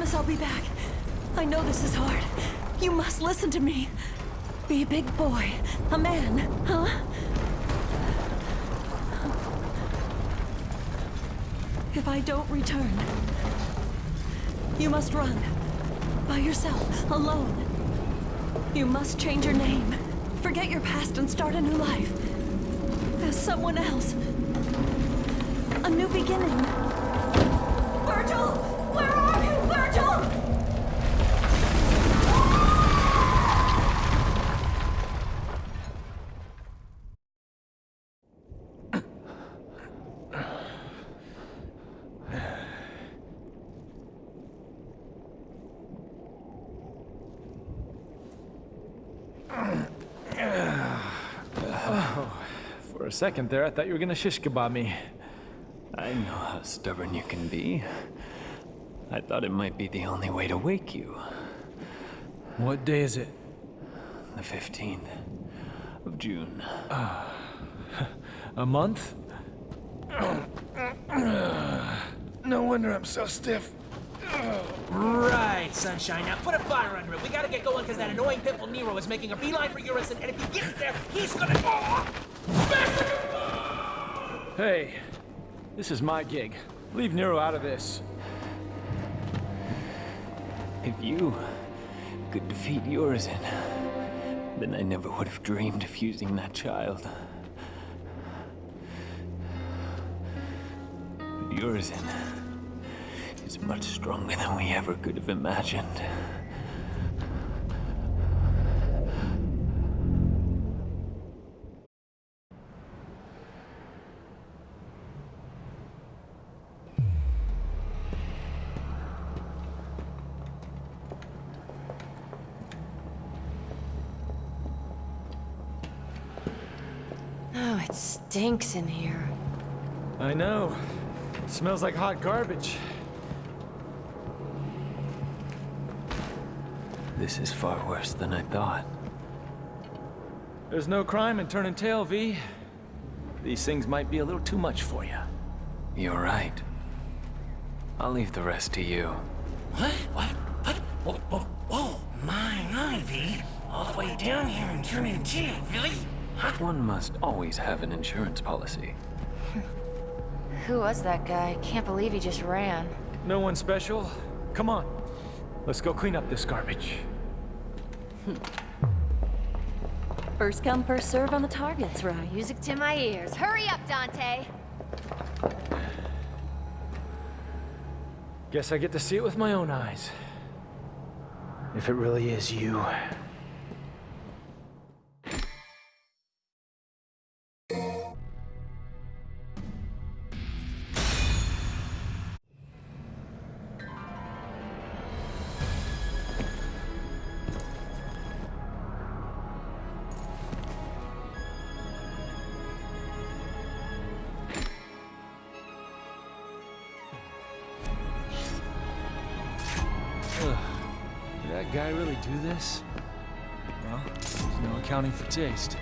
promise I'll be back. I know this is hard. You must listen to me. Be a big boy. A man, huh? If I don't return, you must run. By yourself, alone. You must change your name. Forget your past and start a new life. As someone else. A new beginning. Second there, I thought you were gonna shish kebab me. I know how stubborn you can be. I thought it might be the only way to wake you. What day is it? The 15th of June. Ah, a month? No wonder I'm so stiff. Right, Sunshine. Now put a fire under it. We gotta get going because that annoying pitbull Nero is making a beeline for Urizen, and if he gets there, he's gonna... Hey, this is my gig. Leave Nero out of this. If you could defeat Urizen, then I never would have dreamed of using that child. But Urizen is much stronger than we ever could have imagined. Stinks in here. I know. Smells like hot garbage. This is far worse than I thought. There's no crime in turning tail, V. These things might be a little too much for you. You're right. I'll leave the rest to you. What? What? What? Whoa, whoa, whoa. My, my, V. All the way down here and turning tail, really? Huh? One must always have an insurance policy. Who was that guy? Can't believe he just ran. No one special? Come on. Let's go clean up this garbage. First come, first serve on the targets, right? Music to my ears. Hurry up, Dante! Guess I get to see it with my own eyes. If it really is you. Do this? Well, there's no accounting for taste.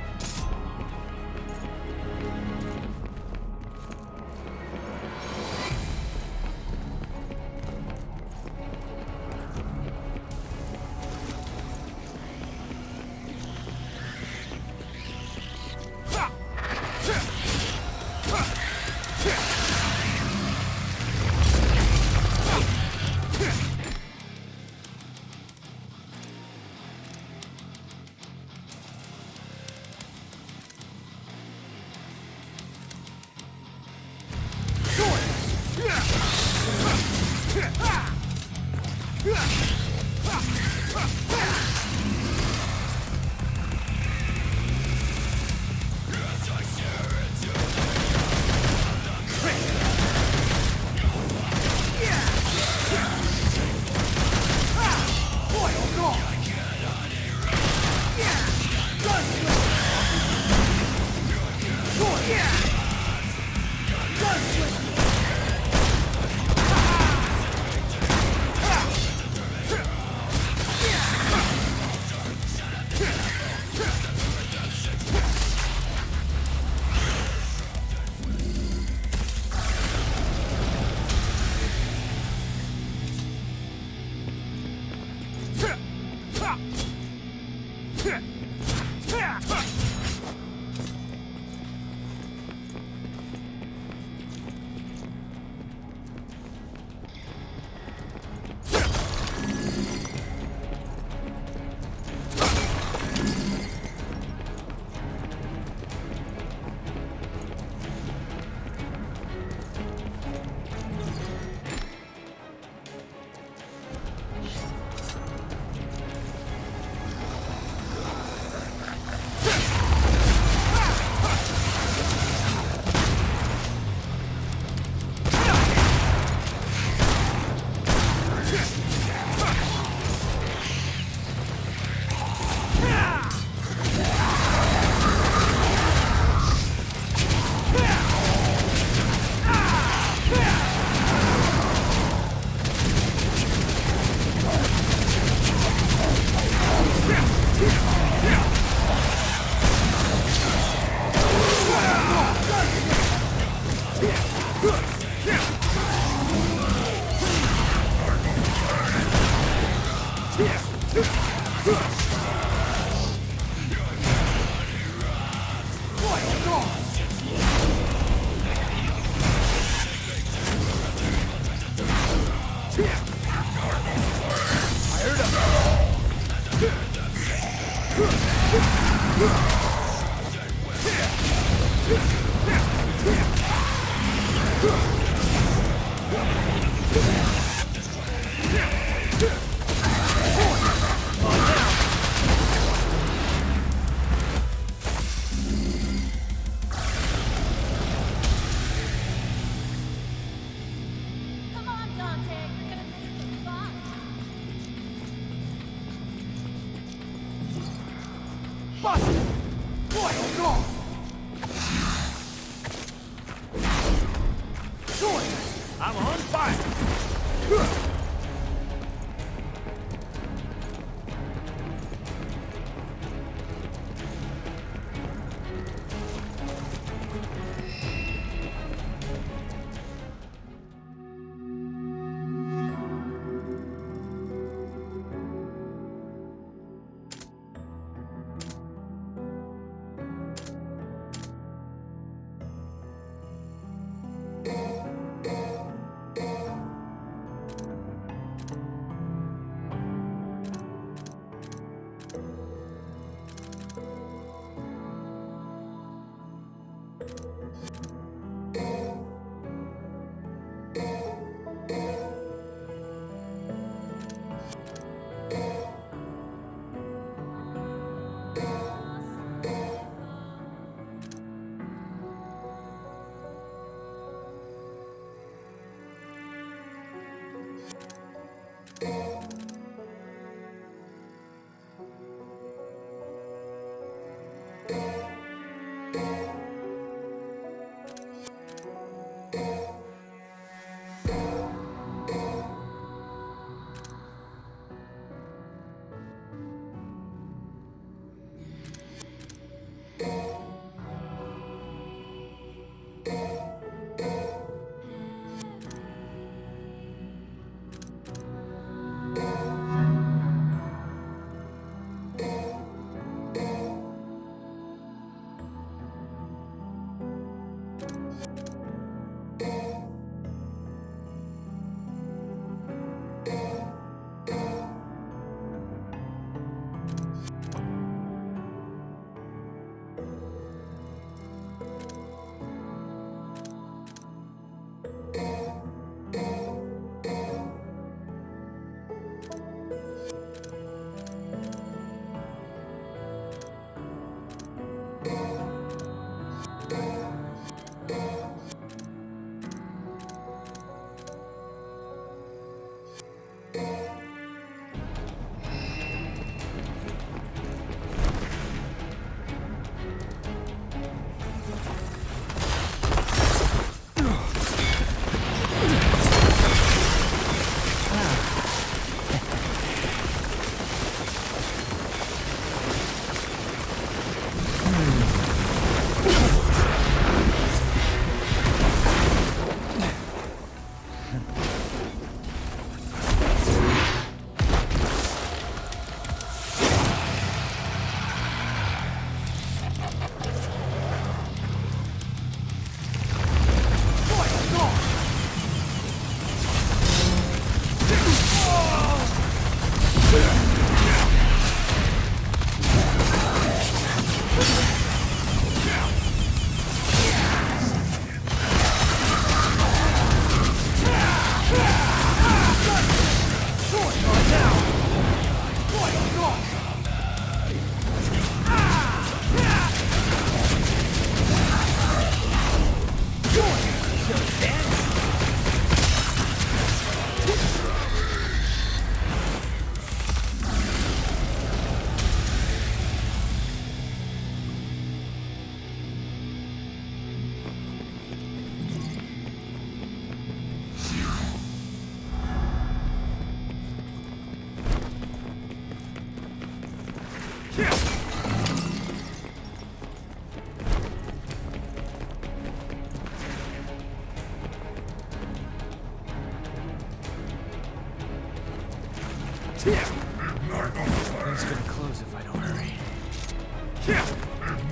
Thing's gonna close if I don't hurry.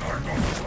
Fired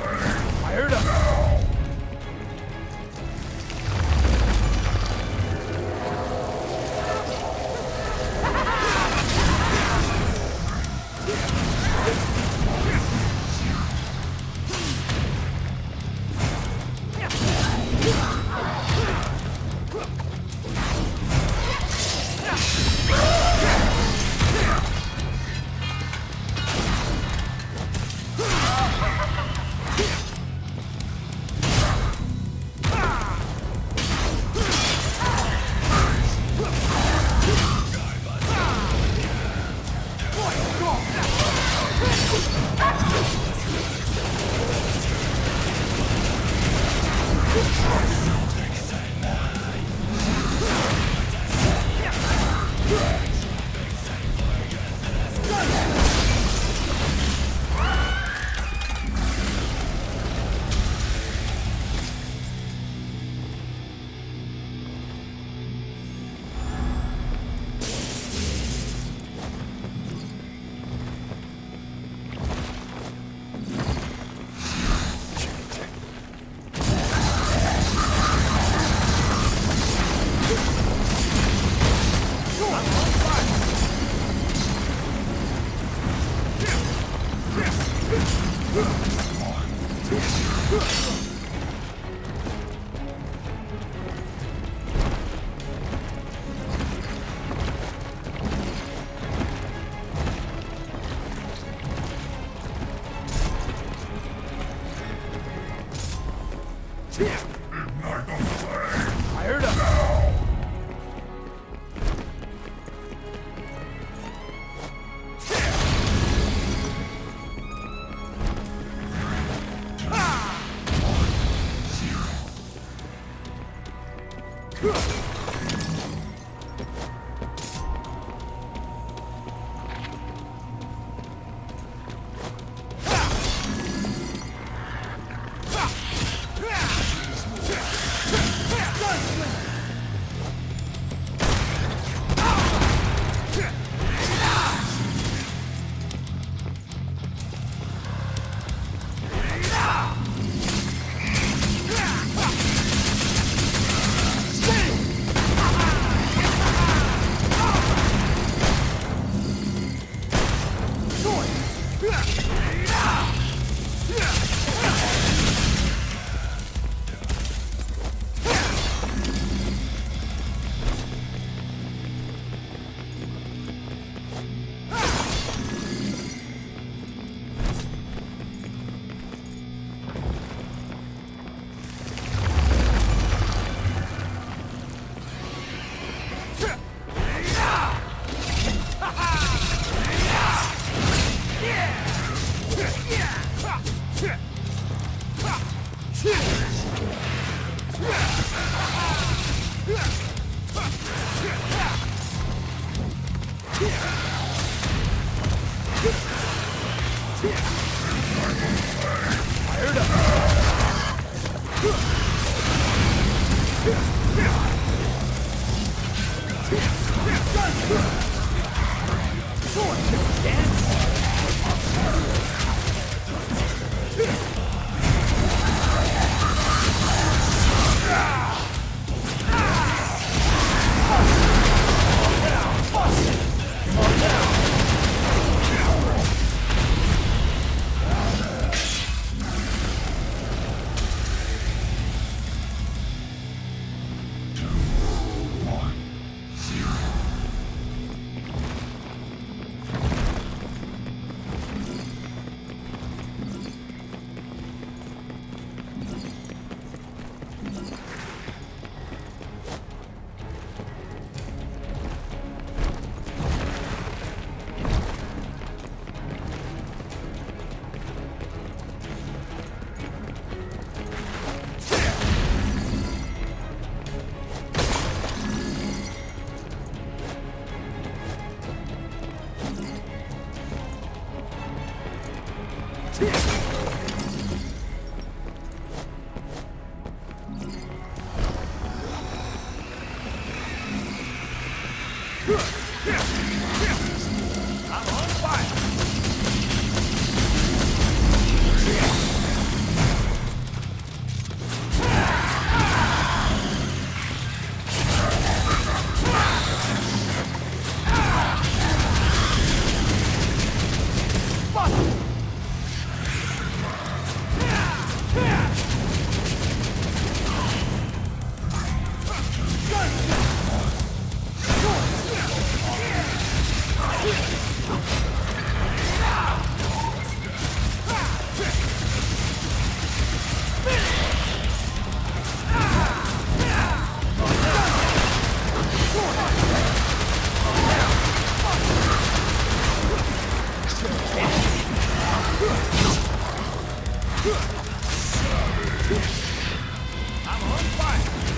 Oh,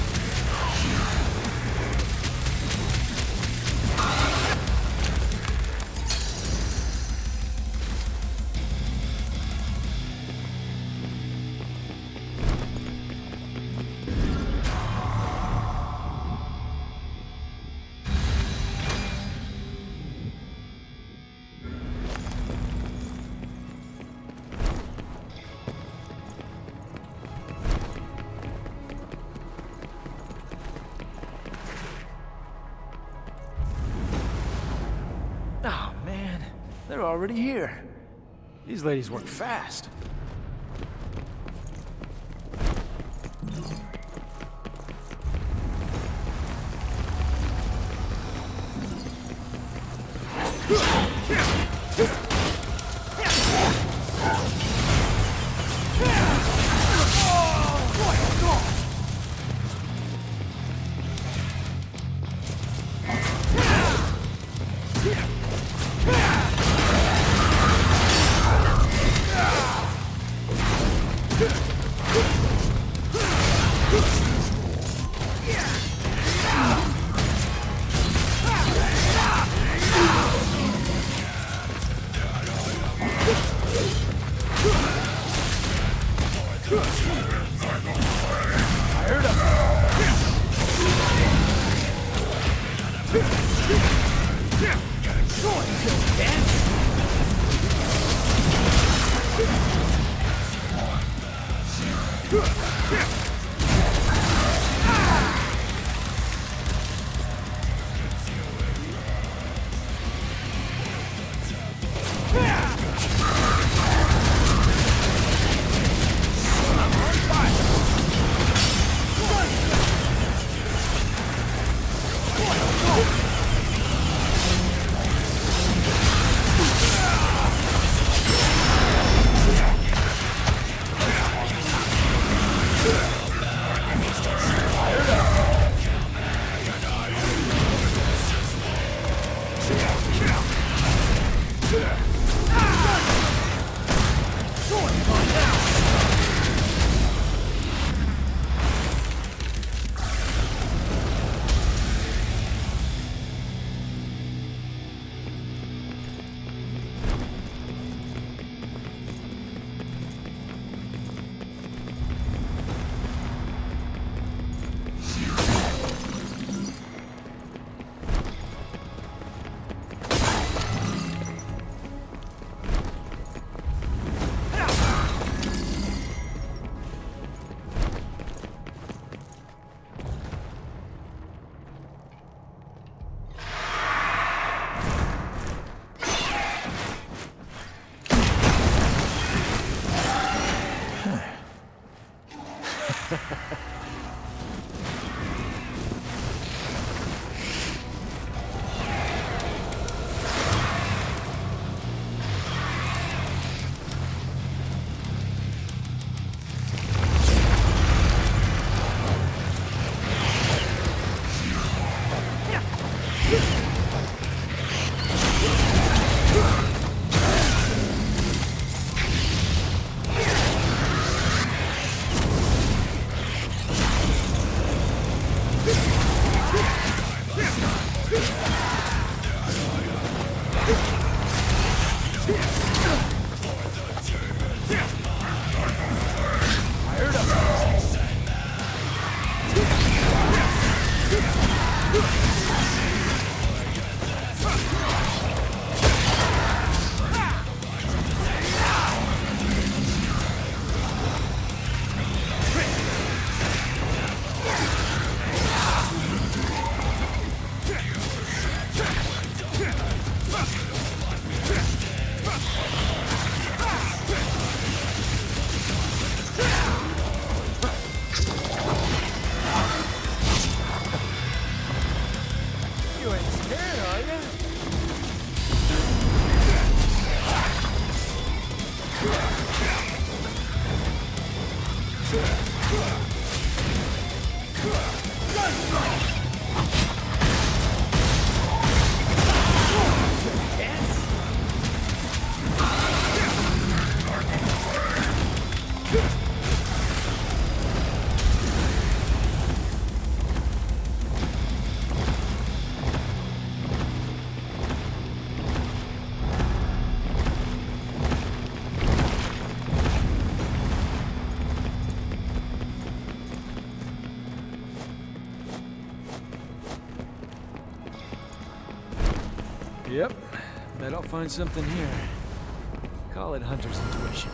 already here. These ladies work fast. Yeah! Find something here. Call it hunter's intuition.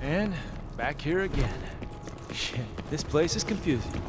And back here again. Shit, this place is confusing.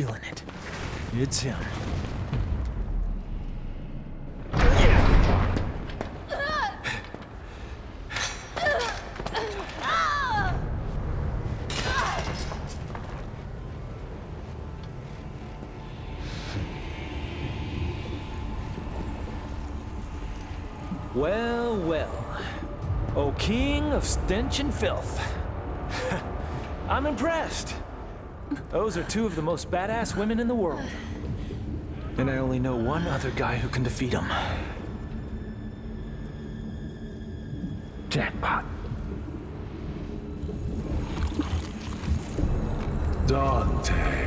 Feeling it. It's him. Well, well. O king of stench and filth. I'm impressed. Those are two of the most badass women in the world. And I only know one other guy who can defeat them. Jackpot. Dante.